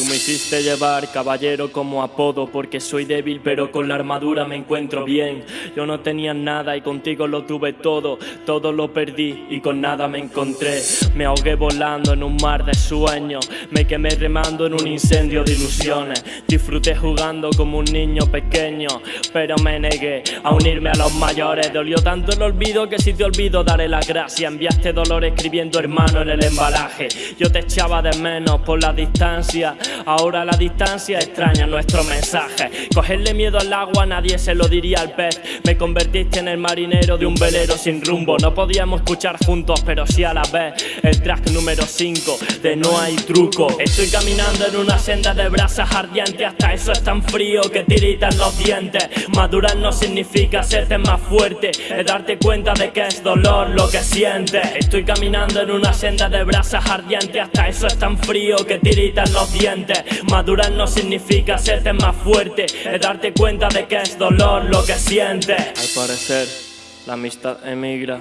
Tú me hiciste llevar caballero como apodo porque soy débil pero con la armadura me encuentro bien. Yo no tenía nada y contigo lo tuve todo, todo lo perdí y con nada me encontré. Me ahogué volando en un mar de sueños, me quemé remando en un incendio de ilusiones. Disfruté jugando como un niño pequeño, pero me negué a unirme a los mayores. Dolió tanto el olvido que si te olvido daré la gracia. Enviaste dolor escribiendo hermano en el embalaje. Yo te echaba de menos por la distancia. Ahora la distancia extraña nuestro mensaje. Cogerle miedo al agua nadie se lo diría al pez. Me convertiste en el marinero de un velero sin rumbo. No podíamos escuchar juntos, pero sí a la vez. El track número 5 de No hay truco. Estoy caminando en una senda de brasas ardientes. Hasta eso es tan frío que tiritan los dientes. Madurar no significa serte más fuerte. Es darte cuenta de que es dolor lo que sientes. Estoy caminando en una senda de brasas ardientes. Hasta eso es tan frío que tiritan los dientes. Madurar no significa serte más fuerte, es darte cuenta de que es dolor lo que sientes. Al parecer, la amistad emigra,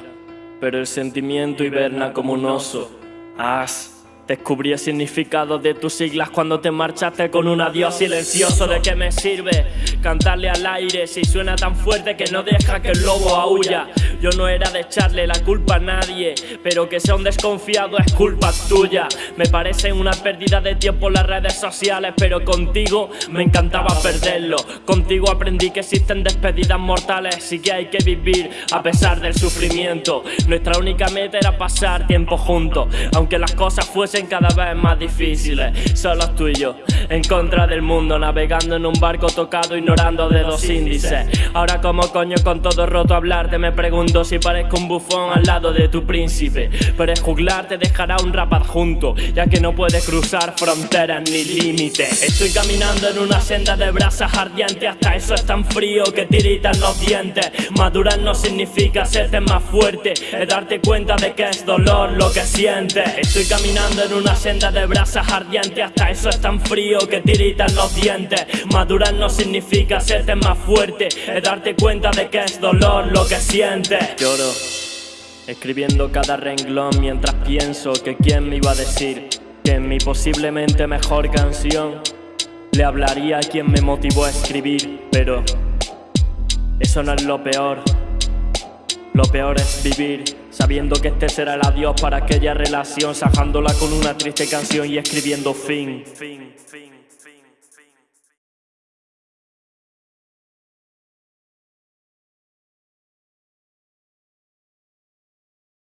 pero el sentimiento hiberna como un oso. As Descubrí el significado de tus siglas cuando te marchaste con un adiós silencioso. ¿De qué me sirve cantarle al aire si suena tan fuerte que no deja que el lobo aúlla? Yo no era de echarle la culpa a nadie, pero que sea un desconfiado es culpa tuya. Me parece una pérdida de tiempo las redes sociales, pero contigo me encantaba perderlo. Contigo aprendí que existen despedidas mortales y que hay que vivir a pesar del sufrimiento. Nuestra única meta era pasar tiempo juntos, aunque las cosas fuesen cada vez más difíciles Solo tú y yo, en contra del mundo Navegando en un barco tocado, ignorando dedos índices Ahora como coño con todo roto hablarte Me pregunto si parezco un bufón al lado de tu príncipe. Pero juglar te dejará un rap adjunto Ya que no puedes cruzar fronteras ni límites. Estoy caminando en una senda de brasas ardientes Hasta eso es tan frío que tiritan los dientes. Madurar no significa serte más fuerte Es darte cuenta de que es dolor lo que sientes. Estoy caminando en una senda de brasas ardientes Hasta eso es tan frío que tiritan los dientes. Madurar no significa serte más fuerte Es darte cuenta de que es dolor lo que sientes Lloro Escribiendo cada renglón mientras pienso que quién me iba a decir Que en mi posiblemente mejor canción Le hablaría a quien me motivó a escribir Pero eso no es lo peor Lo peor es vivir Sabiendo que este será el adiós para aquella relación Sajándola con una triste canción y escribiendo fin, fin, fin.